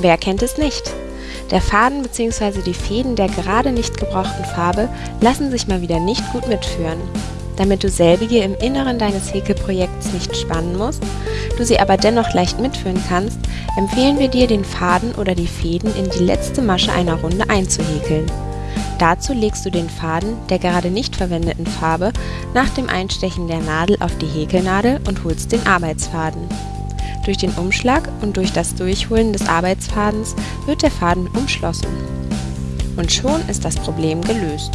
wer kennt es nicht? Der Faden bzw. die Fäden der gerade nicht gebrauchten Farbe lassen sich mal wieder nicht gut mitführen. Damit du selbige im Inneren deines Häkelprojekts nicht spannen musst, du sie aber dennoch leicht mitführen kannst, empfehlen wir dir, den Faden oder die Fäden in die letzte Masche einer Runde einzuhäkeln. Dazu legst du den Faden der gerade nicht verwendeten Farbe nach dem Einstechen der Nadel auf die Häkelnadel und holst den Arbeitsfaden. Durch den Umschlag und durch das Durchholen des Arbeitsfadens wird der Faden umschlossen. Und schon ist das Problem gelöst.